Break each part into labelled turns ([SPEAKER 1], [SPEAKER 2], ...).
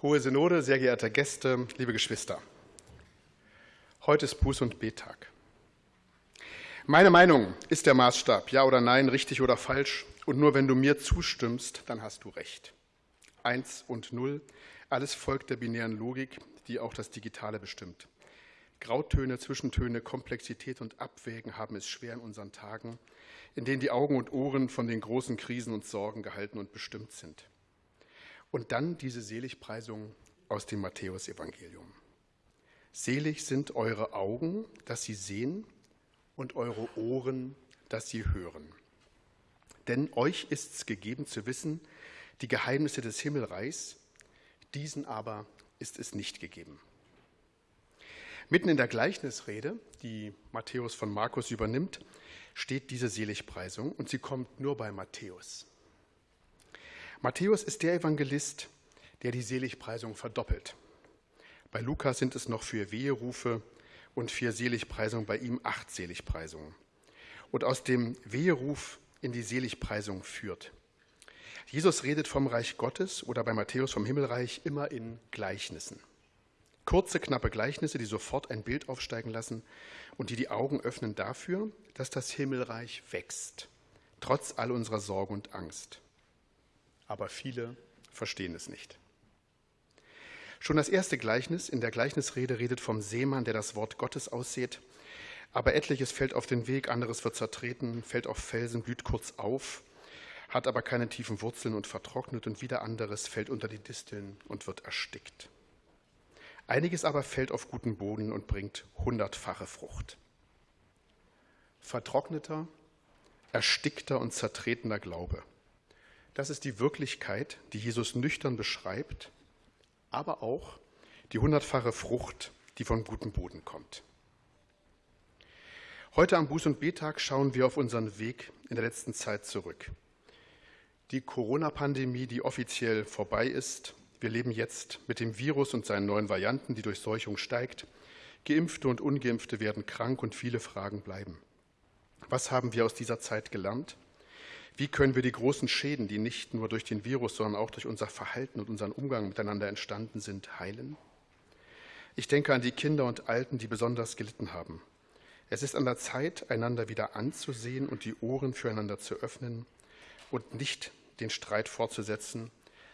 [SPEAKER 1] Hohe Synode, sehr geehrte Gäste, liebe Geschwister. Heute ist Buß- und Betag. Meine Meinung ist der Maßstab, ja oder nein, richtig oder falsch. Und nur wenn du mir zustimmst, dann hast du recht. Eins und Null, alles folgt der binären Logik, die auch das Digitale bestimmt. Grautöne, Zwischentöne, Komplexität und Abwägen haben es schwer in unseren Tagen, in denen die Augen und Ohren von den großen Krisen und Sorgen gehalten und bestimmt sind. Und dann diese Seligpreisung aus dem Matthäusevangelium. Selig sind eure Augen, dass sie sehen, und eure Ohren, dass sie hören. Denn euch ist's gegeben zu wissen, die Geheimnisse des Himmelreichs, diesen aber ist es nicht gegeben. Mitten in der Gleichnisrede, die Matthäus von Markus übernimmt, steht diese Seligpreisung und sie kommt nur bei Matthäus. Matthäus ist der Evangelist, der die Seligpreisung verdoppelt. Bei Lukas sind es noch vier Weherufe und vier Seligpreisungen, bei ihm acht Seligpreisungen. Und aus dem Weheruf in die Seligpreisung führt. Jesus redet vom Reich Gottes oder bei Matthäus vom Himmelreich immer in Gleichnissen. Kurze, knappe Gleichnisse, die sofort ein Bild aufsteigen lassen und die die Augen öffnen dafür, dass das Himmelreich wächst, trotz all unserer Sorge und Angst aber viele verstehen es nicht. Schon das erste Gleichnis in der Gleichnisrede redet vom Seemann, der das Wort Gottes aussät. Aber etliches fällt auf den Weg, anderes wird zertreten, fällt auf Felsen, blüht kurz auf, hat aber keine tiefen Wurzeln und vertrocknet und wieder anderes fällt unter die Disteln und wird erstickt. Einiges aber fällt auf guten Boden und bringt hundertfache Frucht. Vertrockneter, erstickter und zertretener Glaube – das ist die Wirklichkeit, die Jesus nüchtern beschreibt, aber auch die hundertfache Frucht, die von gutem Boden kommt. Heute am Buß- und Betag schauen wir auf unseren Weg in der letzten Zeit zurück. Die Corona-Pandemie, die offiziell vorbei ist, wir leben jetzt mit dem Virus und seinen neuen Varianten, die Durchseuchung steigt. Geimpfte und ungeimpfte werden krank und viele Fragen bleiben. Was haben wir aus dieser Zeit gelernt? Wie können wir die großen Schäden, die nicht nur durch den Virus, sondern auch durch unser Verhalten und unseren Umgang miteinander entstanden sind, heilen? Ich denke an die Kinder und Alten, die besonders gelitten haben. Es ist an der Zeit, einander wieder anzusehen und die Ohren füreinander zu öffnen und nicht den Streit fortzusetzen,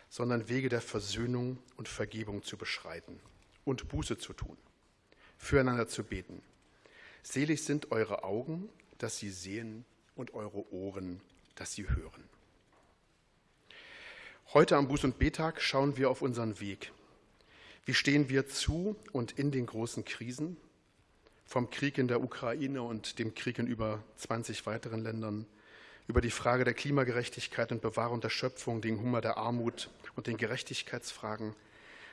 [SPEAKER 1] sondern Wege der Versöhnung und Vergebung zu beschreiten und Buße zu tun, füreinander zu beten. Selig sind eure Augen, dass sie sehen und eure Ohren, dass sie hören. Heute am Buß- und Betag schauen wir auf unseren Weg. Wie stehen wir zu und in den großen Krisen? Vom Krieg in der Ukraine und dem Krieg in über 20 weiteren Ländern, über die Frage der Klimagerechtigkeit und Bewahrung der Schöpfung, den Hunger der Armut und den Gerechtigkeitsfragen,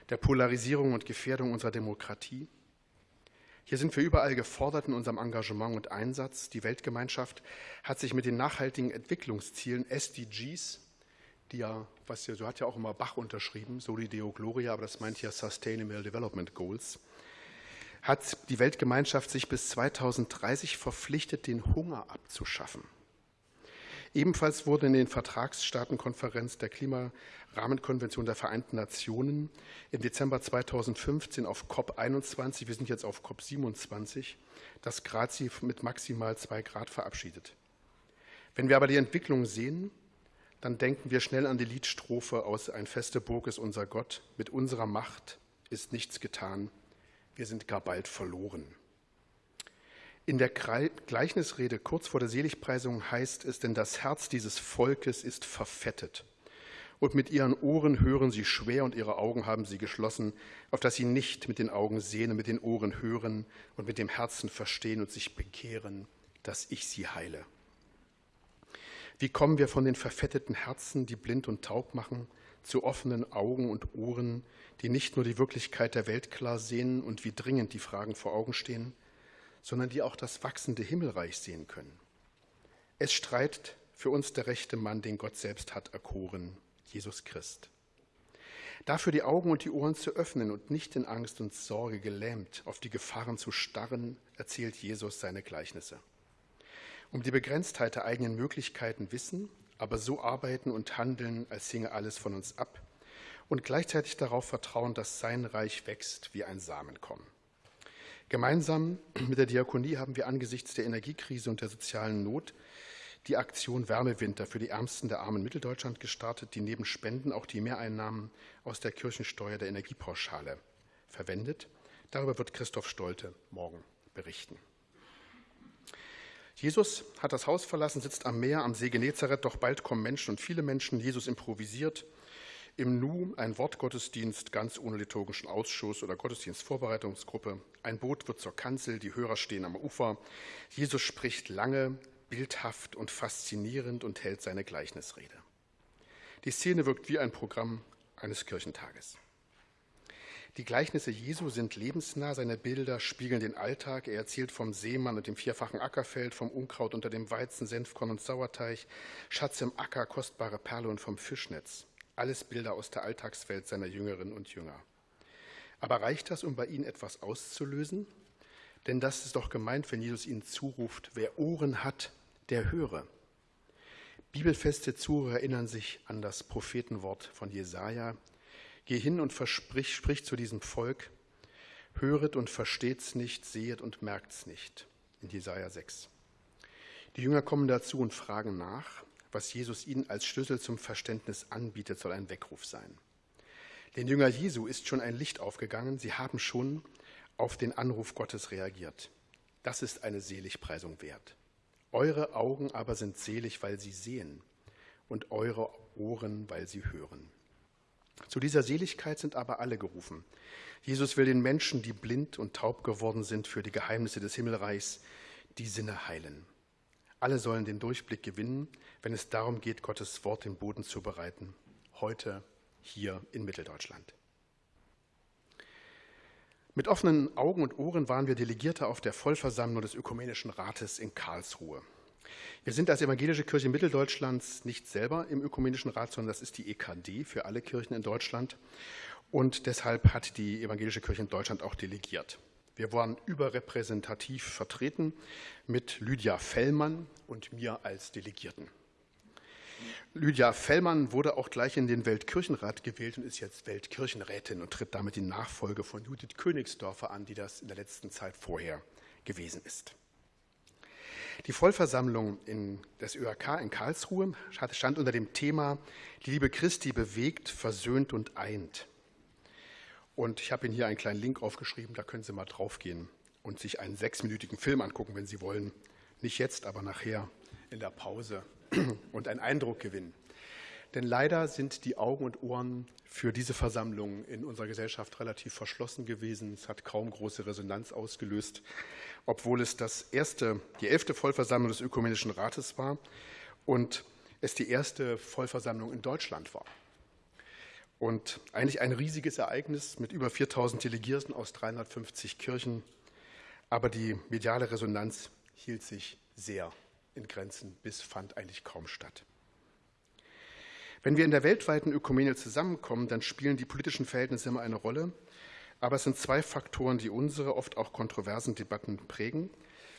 [SPEAKER 1] der Polarisierung und Gefährdung unserer Demokratie. Hier sind wir überall gefordert in unserem Engagement und Einsatz. Die Weltgemeinschaft hat sich mit den nachhaltigen Entwicklungszielen SDGs, die ja, was ja, so hat ja auch immer Bach unterschrieben, Soli Deo Gloria, aber das meint ja Sustainable Development Goals, hat die Weltgemeinschaft sich bis 2030 verpflichtet, den Hunger abzuschaffen. Ebenfalls wurde in den Vertragsstaatenkonferenz der Klimarahmenkonvention der Vereinten Nationen im Dezember 2015 auf COP21, wir sind jetzt auf COP27, das Grazi mit maximal zwei Grad verabschiedet. Wenn wir aber die Entwicklung sehen, dann denken wir schnell an die Liedstrophe aus Ein feste Burg ist unser Gott. Mit unserer Macht ist nichts getan. Wir sind gar bald verloren. In der Gleichnisrede kurz vor der Seligpreisung heißt es, denn das Herz dieses Volkes ist verfettet. Und mit ihren Ohren hören sie schwer und ihre Augen haben sie geschlossen, auf dass sie nicht mit den Augen sehen und mit den Ohren hören und mit dem Herzen verstehen und sich bekehren, dass ich sie heile. Wie kommen wir von den verfetteten Herzen, die blind und taub machen, zu offenen Augen und Ohren, die nicht nur die Wirklichkeit der Welt klar sehen und wie dringend die Fragen vor Augen stehen, sondern die auch das wachsende Himmelreich sehen können. Es streitet für uns der rechte Mann, den Gott selbst hat erkoren, Jesus Christ. Dafür die Augen und die Ohren zu öffnen und nicht in Angst und Sorge gelähmt auf die Gefahren zu starren, erzählt Jesus seine Gleichnisse. Um die Begrenztheit der eigenen Möglichkeiten wissen, aber so arbeiten und handeln, als hinge alles von uns ab und gleichzeitig darauf vertrauen, dass sein Reich wächst wie ein Samenkorn. Gemeinsam mit der Diakonie haben wir angesichts der Energiekrise und der sozialen Not die Aktion Wärmewinter für die Ärmsten der armen Mitteldeutschland gestartet, die neben Spenden auch die Mehreinnahmen aus der Kirchensteuer der Energiepauschale verwendet. Darüber wird Christoph Stolte morgen berichten. Jesus hat das Haus verlassen, sitzt am Meer, am See Genezareth, doch bald kommen Menschen und viele Menschen. Jesus improvisiert im Nu ein Wortgottesdienst ganz ohne liturgischen Ausschuss oder Gottesdienstvorbereitungsgruppe. Ein Boot wird zur Kanzel, die Hörer stehen am Ufer. Jesus spricht lange, bildhaft und faszinierend und hält seine Gleichnisrede. Die Szene wirkt wie ein Programm eines Kirchentages. Die Gleichnisse Jesu sind lebensnah, seine Bilder spiegeln den Alltag. Er erzählt vom Seemann und dem vierfachen Ackerfeld, vom Unkraut unter dem Weizen, Senfkorn und Sauerteig, Schatz im Acker, kostbare Perle und vom Fischnetz. Alles Bilder aus der Alltagswelt seiner Jüngerinnen und Jünger. Aber reicht das, um bei ihnen etwas auszulösen? Denn das ist doch gemeint, wenn Jesus ihnen zuruft, wer Ohren hat, der höre. Bibelfeste Zuhörer erinnern sich an das Prophetenwort von Jesaja, Geh hin und versprich, sprich zu diesem Volk, höret und versteht's nicht, sehet und merkt's nicht. In Jesaja 6. Die Jünger kommen dazu und fragen nach, was Jesus ihnen als Schlüssel zum Verständnis anbietet, soll ein Weckruf sein. Den Jünger Jesu ist schon ein Licht aufgegangen, sie haben schon auf den Anruf Gottes reagiert. Das ist eine Seligpreisung wert. Eure Augen aber sind selig, weil sie sehen, und eure Ohren, weil sie hören. Zu dieser Seligkeit sind aber alle gerufen. Jesus will den Menschen, die blind und taub geworden sind für die Geheimnisse des Himmelreichs, die Sinne heilen. Alle sollen den Durchblick gewinnen, wenn es darum geht, Gottes Wort den Boden zu bereiten. Heute hier in Mitteldeutschland. Mit offenen Augen und Ohren waren wir Delegierte auf der Vollversammlung des Ökumenischen Rates in Karlsruhe. Wir sind als Evangelische Kirche Mitteldeutschlands nicht selber im Ökumenischen Rat, sondern das ist die EKD für alle Kirchen in Deutschland. Und deshalb hat die Evangelische Kirche in Deutschland auch delegiert. Wir waren überrepräsentativ vertreten mit Lydia Fellmann und mir als Delegierten. Lydia Fellmann wurde auch gleich in den Weltkirchenrat gewählt und ist jetzt Weltkirchenrätin und tritt damit die Nachfolge von Judith Königsdorfer an, die das in der letzten Zeit vorher gewesen ist. Die Vollversammlung des ÖRK in Karlsruhe stand unter dem Thema Die Liebe Christi bewegt, versöhnt und eint. Und ich habe Ihnen hier einen kleinen Link aufgeschrieben, da können Sie mal draufgehen und sich einen sechsminütigen Film angucken, wenn Sie wollen. Nicht jetzt, aber nachher in der Pause und einen Eindruck gewinnen. Denn leider sind die Augen und Ohren für diese Versammlung in unserer Gesellschaft relativ verschlossen gewesen. Es hat kaum große Resonanz ausgelöst, obwohl es das erste, die elfte Vollversammlung des Ökumenischen Rates war und es die erste Vollversammlung in Deutschland war. Und eigentlich ein riesiges Ereignis mit über 4000 Delegierten aus 350 Kirchen. Aber die mediale Resonanz hielt sich sehr in Grenzen bis fand eigentlich kaum statt. Wenn wir in der weltweiten Ökumene zusammenkommen, dann spielen die politischen Verhältnisse immer eine Rolle. Aber es sind zwei Faktoren, die unsere oft auch kontroversen Debatten prägen.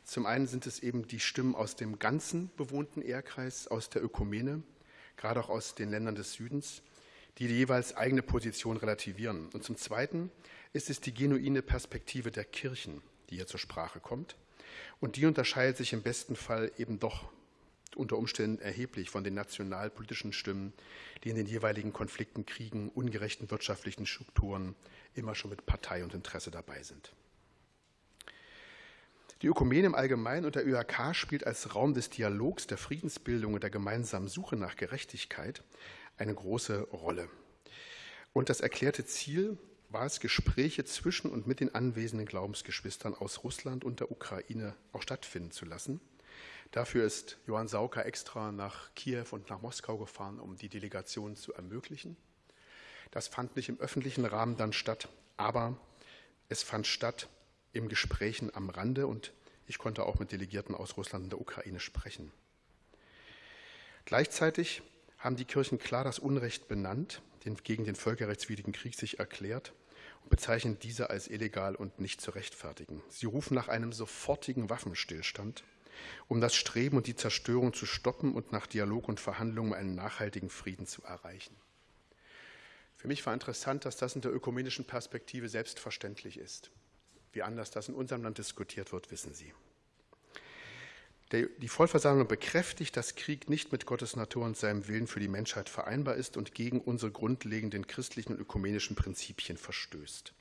[SPEAKER 1] Zum einen sind es eben die Stimmen aus dem ganzen bewohnten Ehrkreis, aus der Ökumene, gerade auch aus den Ländern des Südens, die die jeweils eigene Position relativieren. Und zum Zweiten ist es die genuine Perspektive der Kirchen, die hier zur Sprache kommt. Und die unterscheidet sich im besten Fall eben doch unter Umständen erheblich von den nationalpolitischen Stimmen, die in den jeweiligen Konflikten, Kriegen, ungerechten wirtschaftlichen Strukturen immer schon mit Partei und Interesse dabei sind. Die Ökumene im Allgemeinen und der ÖAK spielt als Raum des Dialogs, der Friedensbildung und der gemeinsamen Suche nach Gerechtigkeit eine große Rolle. Und das erklärte Ziel war es, Gespräche zwischen und mit den anwesenden Glaubensgeschwistern aus Russland und der Ukraine auch stattfinden zu lassen – Dafür ist Johann Sauker extra nach Kiew und nach Moskau gefahren, um die Delegation zu ermöglichen. Das fand nicht im öffentlichen Rahmen dann statt, aber es fand statt im Gesprächen am Rande und ich konnte auch mit Delegierten aus Russland und der Ukraine sprechen. Gleichzeitig haben die Kirchen klar das Unrecht benannt, den, gegen den völkerrechtswidrigen Krieg sich erklärt und bezeichnen diese als illegal und nicht zu rechtfertigen. Sie rufen nach einem sofortigen Waffenstillstand um das Streben und die Zerstörung zu stoppen und nach Dialog und Verhandlungen einen nachhaltigen Frieden zu erreichen. Für mich war interessant, dass das in der ökumenischen Perspektive selbstverständlich ist. Wie anders das in unserem Land diskutiert wird, wissen Sie. Die Vollversammlung bekräftigt, dass Krieg nicht mit Gottes Natur und seinem Willen für die Menschheit vereinbar ist und gegen unsere grundlegenden christlichen und ökumenischen Prinzipien verstößt.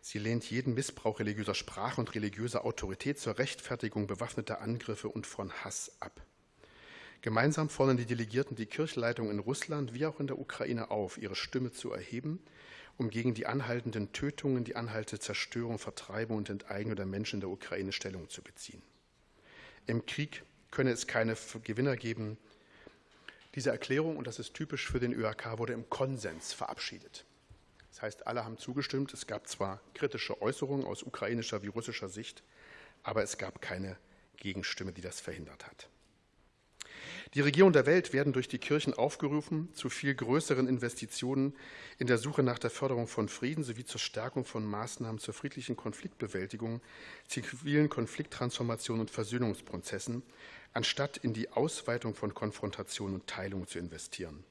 [SPEAKER 1] Sie lehnt jeden Missbrauch religiöser Sprache und religiöser Autorität zur Rechtfertigung bewaffneter Angriffe und von Hass ab. Gemeinsam fordern die Delegierten die Kirchenleitung in Russland wie auch in der Ukraine auf, ihre Stimme zu erheben, um gegen die anhaltenden Tötungen, die anhaltende Zerstörung, Vertreibung und Enteignung der Menschen in der Ukraine Stellung zu beziehen. Im Krieg könne es keine Gewinner geben. Diese Erklärung, und das ist typisch für den ÖAK, wurde im Konsens verabschiedet. Das heißt, alle haben zugestimmt. Es gab zwar kritische Äußerungen aus ukrainischer wie russischer Sicht, aber es gab keine Gegenstimme, die das verhindert hat. Die Regierungen der Welt werden durch die Kirchen aufgerufen, zu viel größeren Investitionen in der Suche nach der Förderung von Frieden sowie zur Stärkung von Maßnahmen zur friedlichen Konfliktbewältigung, zivilen Konflikttransformation und Versöhnungsprozessen, anstatt in die Ausweitung von Konfrontation und Teilung zu investieren.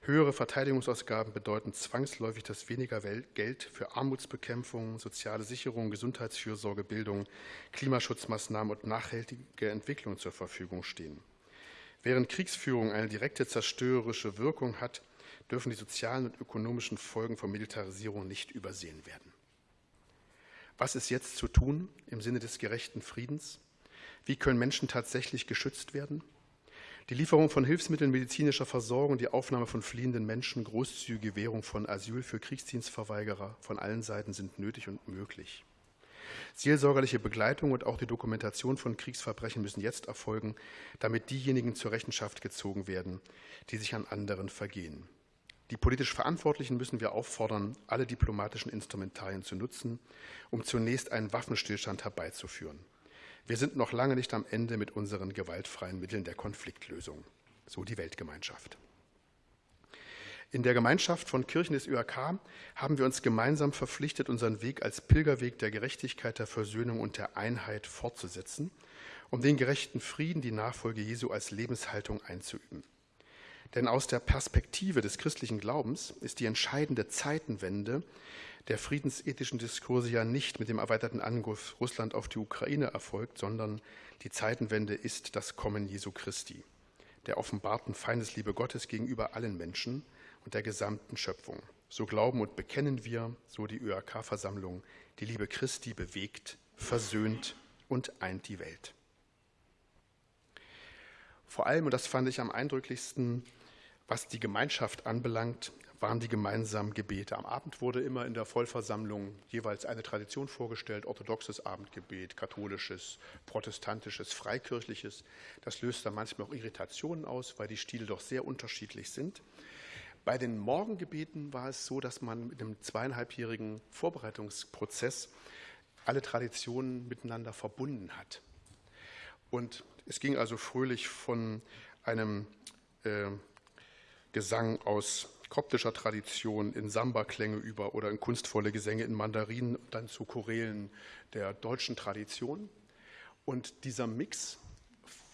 [SPEAKER 1] Höhere Verteidigungsausgaben bedeuten zwangsläufig, dass weniger Geld für Armutsbekämpfung, soziale Sicherung, Gesundheitsfürsorge, Bildung, Klimaschutzmaßnahmen und nachhaltige Entwicklung zur Verfügung stehen. Während Kriegsführung eine direkte zerstörerische Wirkung hat, dürfen die sozialen und ökonomischen Folgen von Militarisierung nicht übersehen werden. Was ist jetzt zu tun im Sinne des gerechten Friedens? Wie können Menschen tatsächlich geschützt werden? Die Lieferung von Hilfsmitteln medizinischer Versorgung, die Aufnahme von fliehenden Menschen, großzügige Gewährung von Asyl für Kriegsdienstverweigerer von allen Seiten sind nötig und möglich. Seelsorgerliche Begleitung und auch die Dokumentation von Kriegsverbrechen müssen jetzt erfolgen, damit diejenigen zur Rechenschaft gezogen werden, die sich an anderen vergehen. Die politisch Verantwortlichen müssen wir auffordern, alle diplomatischen Instrumentarien zu nutzen, um zunächst einen Waffenstillstand herbeizuführen. Wir sind noch lange nicht am Ende mit unseren gewaltfreien Mitteln der Konfliktlösung, so die Weltgemeinschaft. In der Gemeinschaft von Kirchen des ÖAK haben wir uns gemeinsam verpflichtet, unseren Weg als Pilgerweg der Gerechtigkeit, der Versöhnung und der Einheit fortzusetzen, um den gerechten Frieden, die Nachfolge Jesu als Lebenshaltung einzuüben. Denn aus der Perspektive des christlichen Glaubens ist die entscheidende Zeitenwende der friedensethischen Diskurse ja nicht mit dem erweiterten Angriff Russland auf die Ukraine erfolgt, sondern die Zeitenwende ist das Kommen Jesu Christi, der offenbarten Feindesliebe Gottes gegenüber allen Menschen und der gesamten Schöpfung. So glauben und bekennen wir, so die ÖAK-Versammlung, die Liebe Christi bewegt, versöhnt und eint die Welt. Vor allem, und das fand ich am eindrücklichsten, was die Gemeinschaft anbelangt, waren die gemeinsamen Gebete. Am Abend wurde immer in der Vollversammlung jeweils eine Tradition vorgestellt, orthodoxes Abendgebet, katholisches, protestantisches, freikirchliches. Das löst dann manchmal auch Irritationen aus, weil die Stile doch sehr unterschiedlich sind. Bei den Morgengebeten war es so, dass man mit einem zweieinhalbjährigen Vorbereitungsprozess alle Traditionen miteinander verbunden hat. Und es ging also fröhlich von einem äh, Gesang aus koptischer Tradition in Samba-Klänge über oder in kunstvolle Gesänge in Mandarin, dann zu Chorälen der deutschen Tradition. Und dieser Mix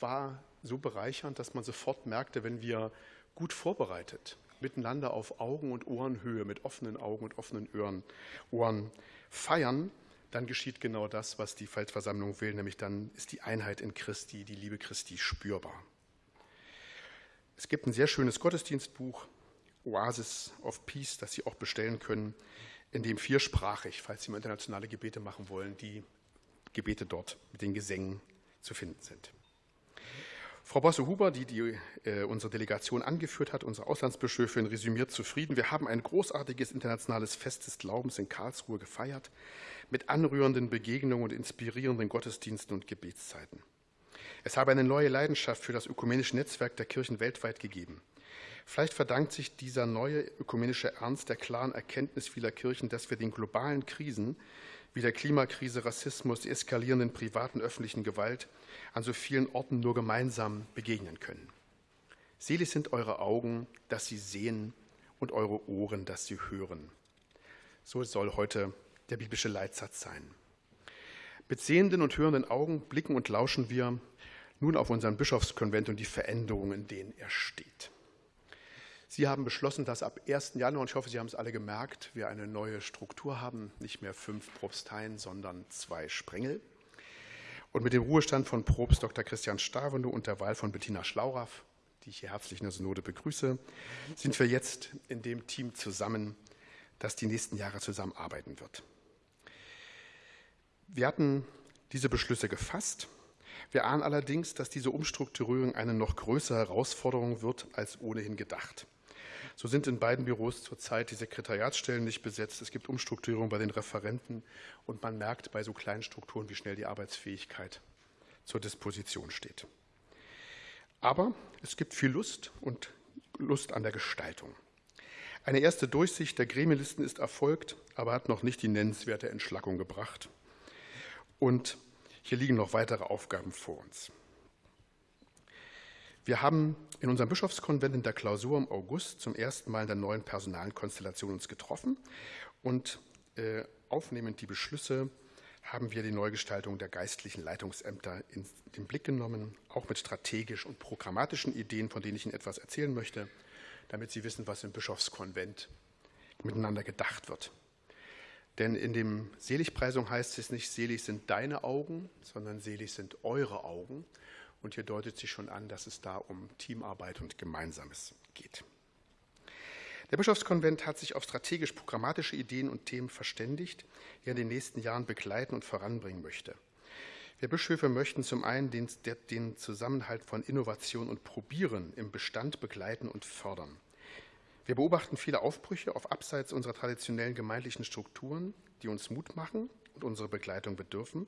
[SPEAKER 1] war so bereichernd, dass man sofort merkte, wenn wir gut vorbereitet miteinander auf Augen- und Ohrenhöhe, mit offenen Augen und offenen Ohren, feiern, dann geschieht genau das, was die Feldversammlung will, nämlich dann ist die Einheit in Christi, die Liebe Christi spürbar. Es gibt ein sehr schönes Gottesdienstbuch, Oasis of Peace, das Sie auch bestellen können, in dem viersprachig, falls Sie mal internationale Gebete machen wollen, die Gebete dort mit den Gesängen zu finden sind. Frau Bosse-Huber, die, die äh, unsere Delegation angeführt hat, unsere Auslandsbischöfin, resümiert zufrieden. Wir haben ein großartiges internationales Fest des Glaubens in Karlsruhe gefeiert, mit anrührenden Begegnungen und inspirierenden Gottesdiensten und Gebetszeiten. Es habe eine neue Leidenschaft für das ökumenische Netzwerk der Kirchen weltweit gegeben. Vielleicht verdankt sich dieser neue ökumenische Ernst der klaren Erkenntnis vieler Kirchen, dass wir den globalen Krisen wie der Klimakrise, Rassismus, die eskalierenden privaten öffentlichen Gewalt an so vielen Orten nur gemeinsam begegnen können. Selig sind eure Augen, dass sie sehen und eure Ohren, dass sie hören. So soll heute der biblische Leitsatz sein. Mit sehenden und hörenden Augen blicken und lauschen wir nun auf unseren Bischofskonvent und die Veränderungen, in denen er steht. Sie haben beschlossen, dass ab 1. Januar, und ich hoffe, Sie haben es alle gemerkt, wir eine neue Struktur haben, nicht mehr fünf Propsteien, sondern zwei Sprengel. Und mit dem Ruhestand von Propst Dr. Christian Stavende und der Wahl von Bettina Schlauraff, die ich hier herzlich in der Synode begrüße, sind wir jetzt in dem Team zusammen, das die nächsten Jahre zusammenarbeiten wird. Wir hatten diese Beschlüsse gefasst. Wir ahnen allerdings, dass diese Umstrukturierung eine noch größere Herausforderung wird als ohnehin gedacht. So sind in beiden Büros zurzeit die Sekretariatsstellen nicht besetzt. Es gibt Umstrukturierung bei den Referenten und man merkt bei so kleinen Strukturen, wie schnell die Arbeitsfähigkeit zur Disposition steht. Aber es gibt viel Lust und Lust an der Gestaltung. Eine erste Durchsicht der Gremienlisten ist erfolgt, aber hat noch nicht die nennenswerte Entschlackung gebracht. Und hier liegen noch weitere Aufgaben vor uns. Wir haben in unserem Bischofskonvent in der Klausur im August zum ersten Mal in der neuen Personalkonstellation uns getroffen und äh, aufnehmend die Beschlüsse haben wir die Neugestaltung der geistlichen Leitungsämter in den Blick genommen, auch mit strategisch und programmatischen Ideen, von denen ich Ihnen etwas erzählen möchte, damit Sie wissen, was im Bischofskonvent miteinander gedacht wird. Denn in dem Seligpreisung heißt es nicht, selig sind deine Augen, sondern selig sind eure Augen. Und hier deutet sich schon an, dass es da um Teamarbeit und Gemeinsames geht. Der Bischofskonvent hat sich auf strategisch-programmatische Ideen und Themen verständigt, die er in den nächsten Jahren begleiten und voranbringen möchte. Wir Bischöfe möchten zum einen den, den Zusammenhalt von Innovation und Probieren im Bestand begleiten und fördern. Wir beobachten viele Aufbrüche auf Abseits unserer traditionellen gemeindlichen Strukturen, die uns Mut machen und unsere Begleitung bedürfen.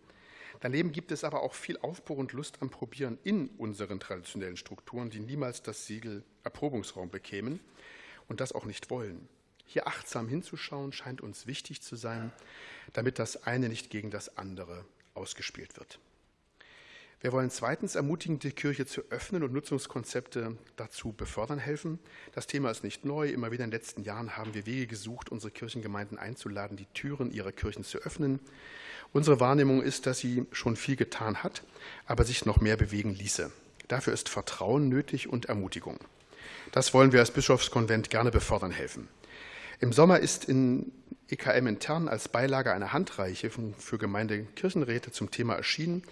[SPEAKER 1] Daneben gibt es aber auch viel Aufbruch und Lust am Probieren in unseren traditionellen Strukturen, die niemals das Siegel Erprobungsraum bekämen und das auch nicht wollen. Hier achtsam hinzuschauen scheint uns wichtig zu sein, damit das eine nicht gegen das andere ausgespielt wird. Wir wollen zweitens ermutigen, die Kirche zu öffnen und Nutzungskonzepte dazu befördern helfen. Das Thema ist nicht neu. Immer wieder in den letzten Jahren haben wir Wege gesucht, unsere Kirchengemeinden einzuladen, die Türen ihrer Kirchen zu öffnen. Unsere Wahrnehmung ist, dass sie schon viel getan hat, aber sich noch mehr bewegen ließe. Dafür ist Vertrauen nötig und Ermutigung. Das wollen wir als Bischofskonvent gerne befördern helfen. Im Sommer ist in EKM intern als Beilage eine Handreiche für Gemeindekirchenräte zum Thema erschienen,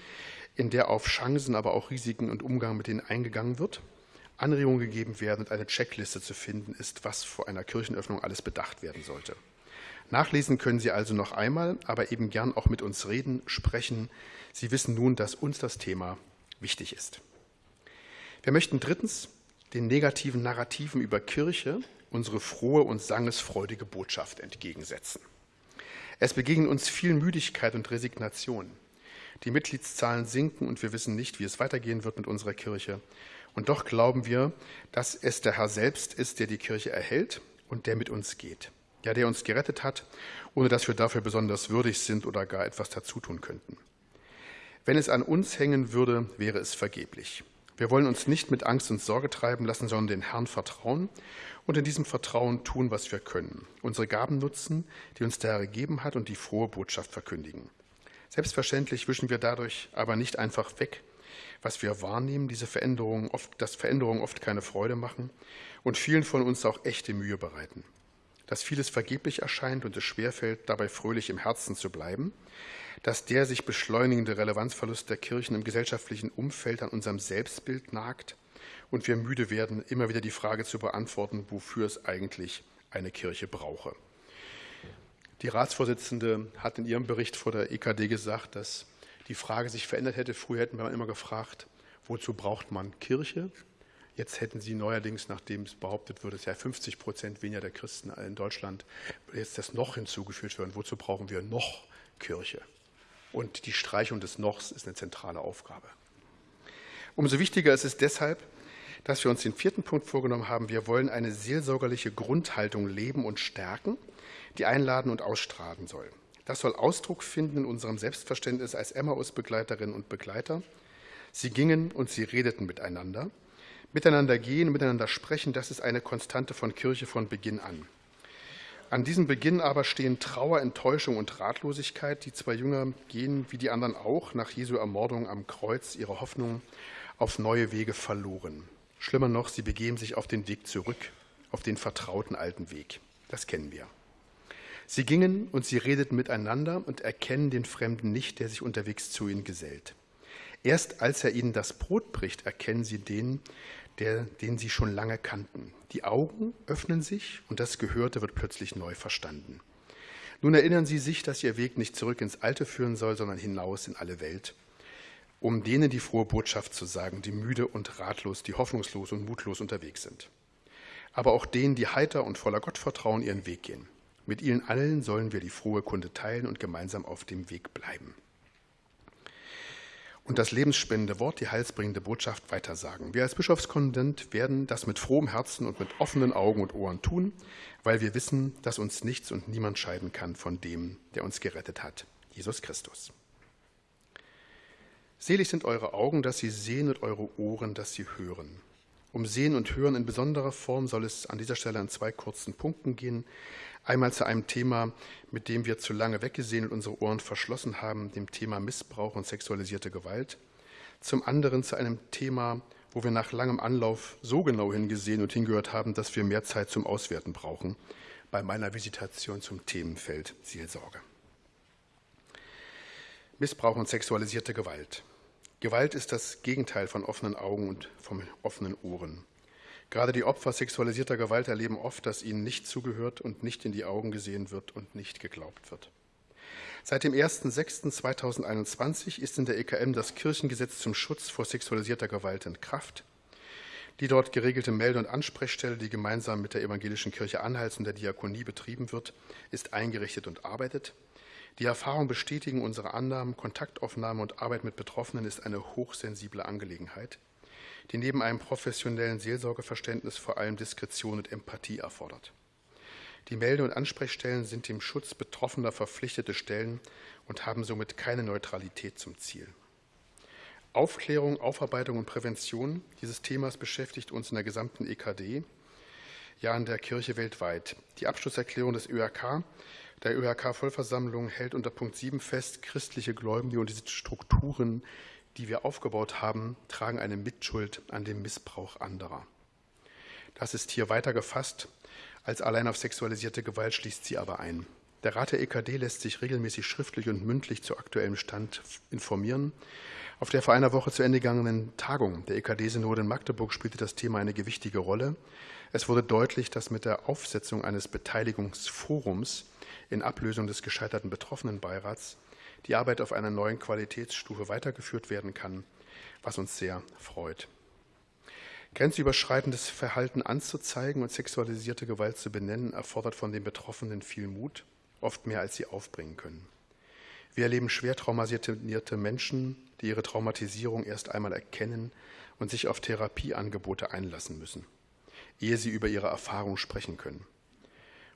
[SPEAKER 1] in der auf Chancen, aber auch Risiken und Umgang mit denen eingegangen wird, Anregungen gegeben werden und eine Checkliste zu finden ist, was vor einer Kirchenöffnung alles bedacht werden sollte. Nachlesen können Sie also noch einmal, aber eben gern auch mit uns reden, sprechen. Sie wissen nun, dass uns das Thema wichtig ist. Wir möchten drittens den negativen Narrativen über Kirche unsere frohe und sangesfreudige Botschaft entgegensetzen. Es begegnen uns viel Müdigkeit und Resignation. Die Mitgliedszahlen sinken und wir wissen nicht, wie es weitergehen wird mit unserer Kirche. Und doch glauben wir, dass es der Herr selbst ist, der die Kirche erhält und der mit uns geht. Ja, der uns gerettet hat, ohne dass wir dafür besonders würdig sind oder gar etwas dazu tun könnten. Wenn es an uns hängen würde, wäre es vergeblich. Wir wollen uns nicht mit Angst und Sorge treiben lassen, sondern den Herrn vertrauen und in diesem Vertrauen tun, was wir können. Unsere Gaben nutzen, die uns der Herr gegeben hat und die frohe Botschaft verkündigen. Selbstverständlich wischen wir dadurch aber nicht einfach weg, was wir wahrnehmen, diese Veränderungen oft, dass Veränderungen oft keine Freude machen und vielen von uns auch echte Mühe bereiten. Dass vieles vergeblich erscheint und es schwerfällt, dabei fröhlich im Herzen zu bleiben, dass der sich beschleunigende Relevanzverlust der Kirchen im gesellschaftlichen Umfeld an unserem Selbstbild nagt und wir müde werden, immer wieder die Frage zu beantworten, wofür es eigentlich eine Kirche brauche. Die Ratsvorsitzende hat in ihrem Bericht vor der EKD gesagt, dass die Frage sich verändert hätte. Früher hätten wir immer gefragt, wozu braucht man Kirche? Jetzt hätten Sie neuerdings, nachdem es behauptet wird, es ja 50 Prozent weniger der Christen in Deutschland, jetzt das noch hinzugefügt werden. Wozu brauchen wir noch Kirche? Und die Streichung des Nochs ist eine zentrale Aufgabe. Umso wichtiger ist es deshalb, dass wir uns den vierten Punkt vorgenommen haben. Wir wollen eine seelsorgerliche Grundhaltung leben und stärken, die einladen und ausstrahlen soll. Das soll Ausdruck finden in unserem Selbstverständnis als Emmaus-Begleiterinnen und Begleiter. Sie gingen und sie redeten miteinander. Miteinander gehen, miteinander sprechen, das ist eine Konstante von Kirche von Beginn an. An diesem Beginn aber stehen Trauer, Enttäuschung und Ratlosigkeit. Die zwei Jünger gehen, wie die anderen auch, nach Jesu Ermordung am Kreuz ihre Hoffnung auf neue Wege verloren. Schlimmer noch, sie begeben sich auf den Weg zurück, auf den vertrauten alten Weg. Das kennen wir. Sie gingen und sie redeten miteinander und erkennen den Fremden nicht, der sich unterwegs zu ihnen gesellt. Erst als er ihnen das Brot bricht, erkennen sie den, der, den sie schon lange kannten. Die Augen öffnen sich und das Gehörte wird plötzlich neu verstanden. Nun erinnern sie sich, dass ihr Weg nicht zurück ins Alte führen soll, sondern hinaus in alle Welt, um denen die frohe Botschaft zu sagen, die müde und ratlos, die hoffnungslos und mutlos unterwegs sind. Aber auch denen, die heiter und voller Gottvertrauen ihren Weg gehen. Mit ihnen allen sollen wir die frohe Kunde teilen und gemeinsam auf dem Weg bleiben. Und das lebensspendende Wort, die heilsbringende Botschaft weitersagen. Wir als Bischofskonvent werden das mit frohem Herzen und mit offenen Augen und Ohren tun, weil wir wissen, dass uns nichts und niemand scheiden kann von dem, der uns gerettet hat, Jesus Christus. Selig sind eure Augen, dass sie sehen und eure Ohren, dass sie hören. Um Sehen und Hören in besonderer Form soll es an dieser Stelle an zwei kurzen Punkten gehen. Einmal zu einem Thema, mit dem wir zu lange weggesehen und unsere Ohren verschlossen haben, dem Thema Missbrauch und sexualisierte Gewalt. Zum anderen zu einem Thema, wo wir nach langem Anlauf so genau hingesehen und hingehört haben, dass wir mehr Zeit zum Auswerten brauchen, bei meiner Visitation zum Themenfeld Seelsorge. Missbrauch und sexualisierte Gewalt. Gewalt ist das Gegenteil von offenen Augen und von offenen Ohren. Gerade die Opfer sexualisierter Gewalt erleben oft, dass ihnen nicht zugehört und nicht in die Augen gesehen wird und nicht geglaubt wird. Seit dem 01.06.2021 ist in der EKM das Kirchengesetz zum Schutz vor sexualisierter Gewalt in Kraft. Die dort geregelte Melde- und Ansprechstelle, die gemeinsam mit der Evangelischen Kirche Anhalts und der Diakonie betrieben wird, ist eingerichtet und arbeitet. Die Erfahrungen bestätigen unsere Annahmen, Kontaktaufnahme und Arbeit mit Betroffenen ist eine hochsensible Angelegenheit die neben einem professionellen Seelsorgeverständnis vor allem Diskretion und Empathie erfordert. Die Melde- und Ansprechstellen sind dem Schutz Betroffener verpflichtete Stellen und haben somit keine Neutralität zum Ziel. Aufklärung, Aufarbeitung und Prävention dieses Themas beschäftigt uns in der gesamten EKD, ja in der Kirche weltweit. Die Abschlusserklärung des ÖRK, der ÖRK-Vollversammlung, hält unter Punkt 7 fest, christliche Gläubige und diese Strukturen die wir aufgebaut haben, tragen eine Mitschuld an dem Missbrauch anderer. Das ist hier weiter gefasst. Als allein auf sexualisierte Gewalt schließt sie aber ein. Der Rat der EKD lässt sich regelmäßig schriftlich und mündlich zu aktuellem Stand informieren. Auf der vor einer Woche zu Ende gegangenen Tagung der EKD-Synode in Magdeburg spielte das Thema eine gewichtige Rolle. Es wurde deutlich, dass mit der Aufsetzung eines Beteiligungsforums in Ablösung des gescheiterten Betroffenenbeirats die Arbeit auf einer neuen Qualitätsstufe weitergeführt werden kann, was uns sehr freut. Grenzüberschreitendes Verhalten anzuzeigen und sexualisierte Gewalt zu benennen, erfordert von den Betroffenen viel Mut, oft mehr als sie aufbringen können. Wir erleben schwer traumatisierte Menschen, die ihre Traumatisierung erst einmal erkennen und sich auf Therapieangebote einlassen müssen, ehe sie über ihre Erfahrung sprechen können.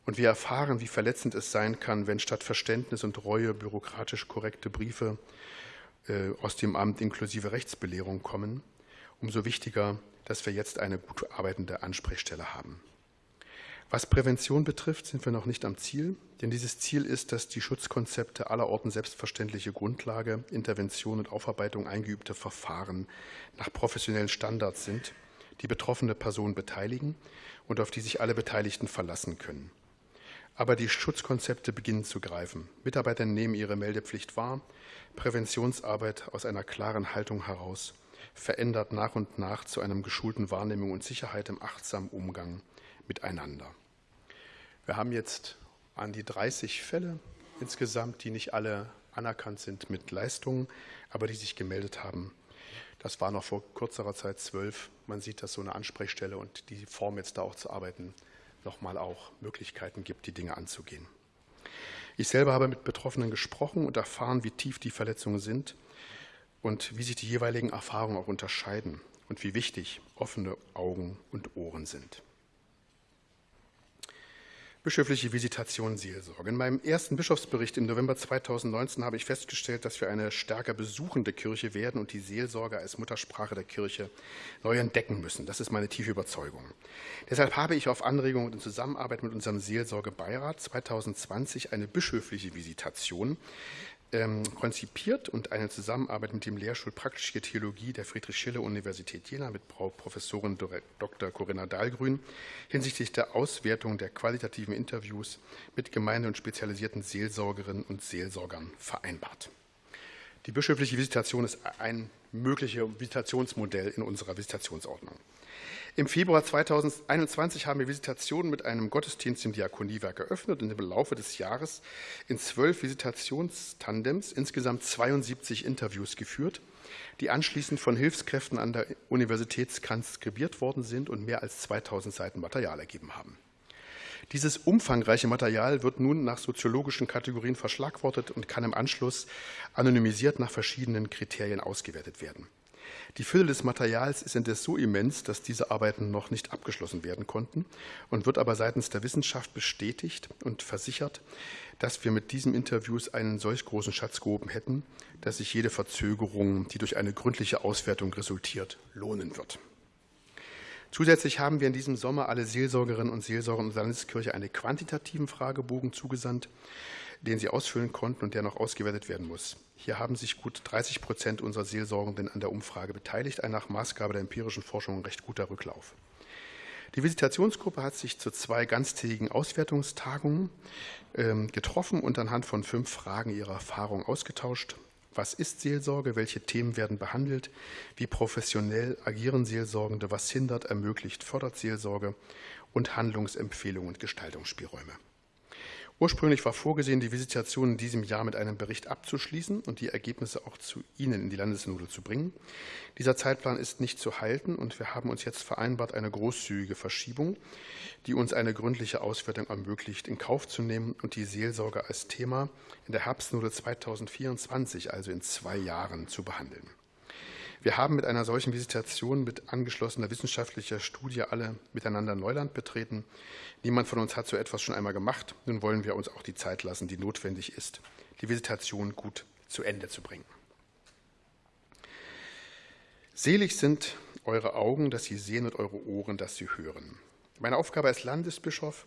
[SPEAKER 1] Und wir erfahren, wie verletzend es sein kann, wenn statt Verständnis und Reue bürokratisch korrekte Briefe äh, aus dem Amt inklusive Rechtsbelehrung kommen. Umso wichtiger, dass wir jetzt eine gut arbeitende Ansprechstelle haben. Was Prävention betrifft, sind wir noch nicht am Ziel, denn dieses Ziel ist, dass die Schutzkonzepte allerorten selbstverständliche Grundlage, Intervention und Aufarbeitung eingeübte Verfahren nach professionellen Standards sind, die betroffene Personen beteiligen und auf die sich alle Beteiligten verlassen können. Aber die Schutzkonzepte beginnen zu greifen. Mitarbeiter nehmen ihre Meldepflicht wahr. Präventionsarbeit aus einer klaren Haltung heraus verändert nach und nach zu einem geschulten Wahrnehmung und Sicherheit im achtsamen Umgang miteinander. Wir haben jetzt an die 30 Fälle insgesamt, die nicht alle anerkannt sind mit Leistungen, aber die sich gemeldet haben. Das war noch vor kürzerer Zeit zwölf. Man sieht, dass so eine Ansprechstelle und die Form jetzt da auch zu arbeiten nochmal auch Möglichkeiten gibt, die Dinge anzugehen. Ich selber habe mit Betroffenen gesprochen und erfahren, wie tief die Verletzungen sind und wie sich die jeweiligen Erfahrungen auch unterscheiden und wie wichtig offene Augen und Ohren sind. Bischöfliche Visitation Seelsorge. In meinem ersten Bischofsbericht im November 2019 habe ich festgestellt, dass wir eine stärker besuchende Kirche werden und die Seelsorge als Muttersprache der Kirche neu entdecken müssen. Das ist meine tiefe Überzeugung. Deshalb habe ich auf Anregung und in Zusammenarbeit mit unserem Seelsorgebeirat 2020 eine bischöfliche Visitation ähm, konzipiert und eine Zusammenarbeit mit dem Lehrstuhl Praktische Theologie der Friedrich-Schiller-Universität Jena mit Frau Professorin Dr. Corinna Dahlgrün hinsichtlich der Auswertung der qualitativen Interviews mit Gemeinde- und spezialisierten Seelsorgerinnen und Seelsorgern vereinbart. Die bischöfliche Visitation ist ein mögliches Visitationsmodell in unserer Visitationsordnung. Im Februar 2021 haben wir Visitationen mit einem Gottesdienst im Diakoniewerk eröffnet und im Laufe des Jahres in zwölf Visitationstandems insgesamt 72 Interviews geführt, die anschließend von Hilfskräften an der Universität transkribiert worden sind und mehr als 2000 Seiten Material ergeben haben. Dieses umfangreiche Material wird nun nach soziologischen Kategorien verschlagwortet und kann im Anschluss anonymisiert nach verschiedenen Kriterien ausgewertet werden. Die Fülle des Materials ist indes so immens, dass diese Arbeiten noch nicht abgeschlossen werden konnten und wird aber seitens der Wissenschaft bestätigt und versichert, dass wir mit diesen Interviews einen solch großen Schatz gehoben hätten, dass sich jede Verzögerung, die durch eine gründliche Auswertung resultiert, lohnen wird. Zusätzlich haben wir in diesem Sommer alle Seelsorgerinnen und Seelsorger unserer Landeskirche einen quantitativen Fragebogen zugesandt, den sie ausfüllen konnten und der noch ausgewertet werden muss. Hier haben sich gut 30 Prozent unserer Seelsorgenden an der Umfrage beteiligt, ein nach Maßgabe der empirischen Forschung recht guter Rücklauf. Die Visitationsgruppe hat sich zu zwei ganztägigen Auswertungstagungen ähm, getroffen und anhand von fünf Fragen ihre Erfahrung ausgetauscht. Was ist Seelsorge? Welche Themen werden behandelt? Wie professionell agieren Seelsorgende? Was hindert, ermöglicht, fördert Seelsorge? Und Handlungsempfehlungen und Gestaltungsspielräume. Ursprünglich war vorgesehen, die Visitation in diesem Jahr mit einem Bericht abzuschließen und die Ergebnisse auch zu Ihnen in die Landessynode zu bringen. Dieser Zeitplan ist nicht zu halten und wir haben uns jetzt vereinbart, eine großzügige Verschiebung, die uns eine gründliche Auswertung ermöglicht, in Kauf zu nehmen und die Seelsorge als Thema in der Herbstnode 2024, also in zwei Jahren, zu behandeln. Wir haben mit einer solchen Visitation mit angeschlossener wissenschaftlicher Studie alle miteinander Neuland betreten. Niemand von uns hat so etwas schon einmal gemacht. Nun wollen wir uns auch die Zeit lassen, die notwendig ist, die Visitation gut zu Ende zu bringen. Selig sind eure Augen, dass sie sehen und eure Ohren, dass sie hören. Meine Aufgabe als Landesbischof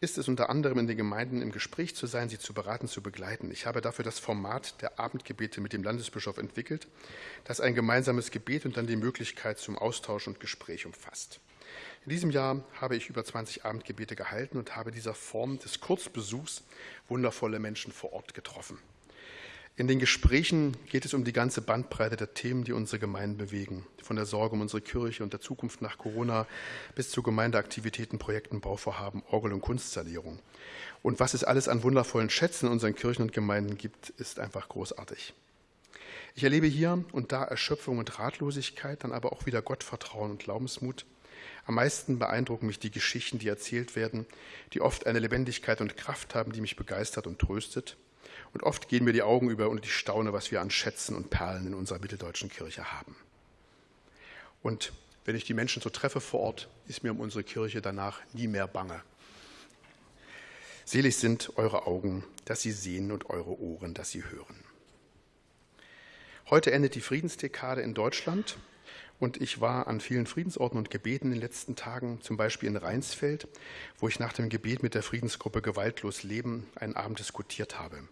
[SPEAKER 1] ist es unter anderem in den Gemeinden im Gespräch zu sein, sie zu beraten, zu begleiten. Ich habe dafür das Format der Abendgebete mit dem Landesbischof entwickelt, das ein gemeinsames Gebet und dann die Möglichkeit zum Austausch und Gespräch umfasst. In diesem Jahr habe ich über 20 Abendgebete gehalten und habe dieser Form des Kurzbesuchs wundervolle Menschen vor Ort getroffen. In den Gesprächen geht es um die ganze Bandbreite der Themen, die unsere Gemeinden bewegen. Von der Sorge um unsere Kirche und der Zukunft nach Corona bis zu Gemeindeaktivitäten, Projekten, Bauvorhaben, Orgel- und Kunstsanierung. Und was es alles an wundervollen Schätzen in unseren Kirchen und Gemeinden gibt, ist einfach großartig. Ich erlebe hier und da Erschöpfung und Ratlosigkeit, dann aber auch wieder Gottvertrauen und Glaubensmut. Am meisten beeindrucken mich die Geschichten, die erzählt werden, die oft eine Lebendigkeit und Kraft haben, die mich begeistert und tröstet. Und oft gehen mir die Augen über und ich staune, was wir an Schätzen und Perlen in unserer mitteldeutschen Kirche haben. Und wenn ich die Menschen so treffe vor Ort, ist mir um unsere Kirche danach nie mehr bange. Selig sind eure Augen, dass sie sehen und eure Ohren, dass sie hören. Heute endet die Friedensdekade in Deutschland und ich war an vielen Friedensorten und Gebeten in den letzten Tagen, zum Beispiel in Rheinsfeld, wo ich nach dem Gebet mit der Friedensgruppe Gewaltlos Leben einen Abend diskutiert habe.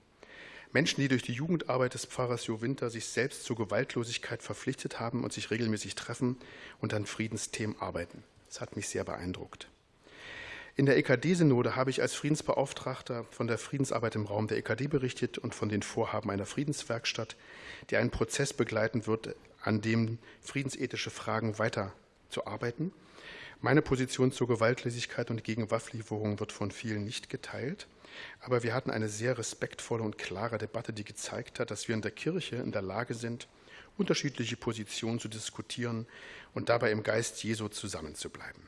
[SPEAKER 1] Menschen, die durch die Jugendarbeit des Pfarrers Jo Winter sich selbst zur Gewaltlosigkeit verpflichtet haben und sich regelmäßig treffen und an Friedensthemen arbeiten. Das hat mich sehr beeindruckt. In der EKD-Synode habe ich als Friedensbeauftragter von der Friedensarbeit im Raum der EKD berichtet und von den Vorhaben einer Friedenswerkstatt, die einen Prozess begleiten wird, an dem friedensethische Fragen weiterzuarbeiten. Meine Position zur Gewaltlosigkeit und gegen Wafflieferungen wird von vielen nicht geteilt. Aber wir hatten eine sehr respektvolle und klare Debatte, die gezeigt hat, dass wir in der Kirche in der Lage sind, unterschiedliche Positionen zu diskutieren und dabei im Geist Jesu zusammenzubleiben.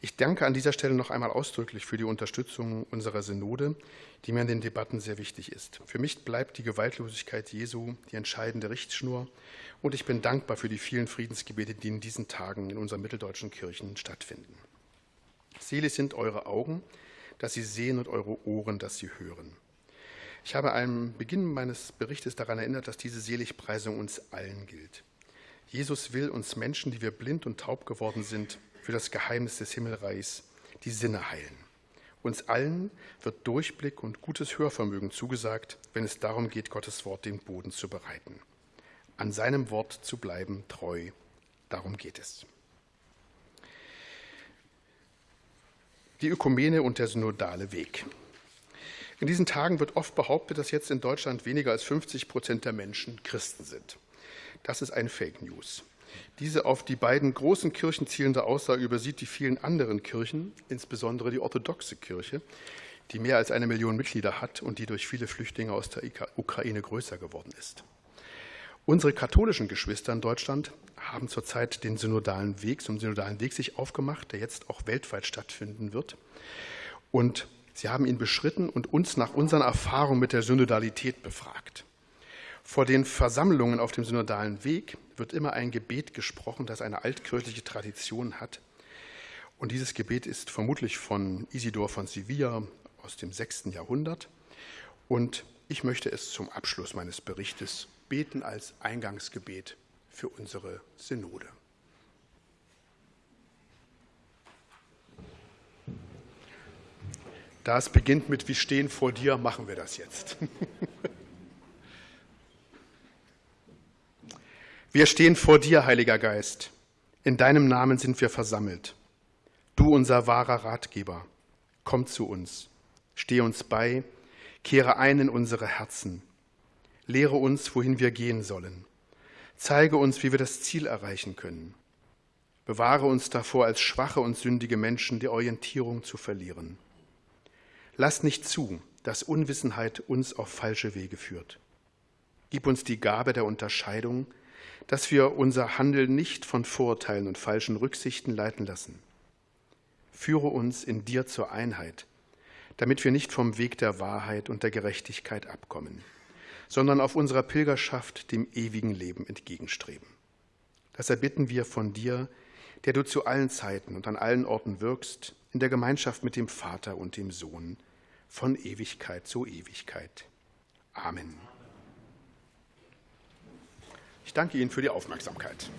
[SPEAKER 1] Ich danke an dieser Stelle noch einmal ausdrücklich für die Unterstützung unserer Synode, die mir in den Debatten sehr wichtig ist. Für mich bleibt die Gewaltlosigkeit Jesu die entscheidende Richtschnur und ich bin dankbar für die vielen Friedensgebete, die in diesen Tagen in unseren mitteldeutschen Kirchen stattfinden. Selig sind eure Augen, dass sie sehen und eure Ohren, dass sie hören. Ich habe am Beginn meines Berichtes daran erinnert, dass diese Seligpreisung uns allen gilt. Jesus will uns Menschen, die wir blind und taub geworden sind, für das Geheimnis des Himmelreichs die Sinne heilen. Uns allen wird Durchblick und gutes Hörvermögen zugesagt, wenn es darum geht, Gottes Wort den Boden zu bereiten. An seinem Wort zu bleiben, treu, darum geht es. Die Ökumene und der synodale Weg. In diesen Tagen wird oft behauptet, dass jetzt in Deutschland weniger als 50 Prozent der Menschen Christen sind. Das ist ein Fake News. Diese auf die beiden großen Kirchen zielende Aussage übersieht die vielen anderen Kirchen, insbesondere die orthodoxe Kirche, die mehr als eine Million Mitglieder hat und die durch viele Flüchtlinge aus der Ukraine größer geworden ist. Unsere katholischen Geschwister in Deutschland haben zurzeit den synodalen Weg, zum synodalen Weg sich aufgemacht, der jetzt auch weltweit stattfinden wird. Und sie haben ihn beschritten und uns nach unseren Erfahrungen mit der Synodalität befragt. Vor den Versammlungen auf dem synodalen Weg wird immer ein Gebet gesprochen, das eine altkirchliche Tradition hat. Und dieses Gebet ist vermutlich von Isidor von Sevilla aus dem 6. Jahrhundert. Und ich möchte es zum Abschluss meines Berichtes beten als Eingangsgebet für unsere Synode. Da es beginnt mit Wir stehen vor dir, machen wir das jetzt. Wir stehen vor dir, Heiliger Geist. In deinem Namen sind wir versammelt. Du, unser wahrer Ratgeber, komm zu uns, steh uns bei, kehre ein in unsere Herzen. Lehre uns, wohin wir gehen sollen. Zeige uns, wie wir das Ziel erreichen können. Bewahre uns davor, als schwache und sündige Menschen die Orientierung zu verlieren. Lass nicht zu, dass Unwissenheit uns auf falsche Wege führt. Gib uns die Gabe der Unterscheidung, dass wir unser Handeln nicht von Vorurteilen und falschen Rücksichten leiten lassen. Führe uns in dir zur Einheit, damit wir nicht vom Weg der Wahrheit und der Gerechtigkeit abkommen, sondern auf unserer Pilgerschaft dem ewigen Leben entgegenstreben. Das erbitten wir von dir, der du zu allen Zeiten und an allen Orten wirkst, in der Gemeinschaft mit dem Vater und dem Sohn, von Ewigkeit zu Ewigkeit. Amen. Ich danke Ihnen für die Aufmerksamkeit.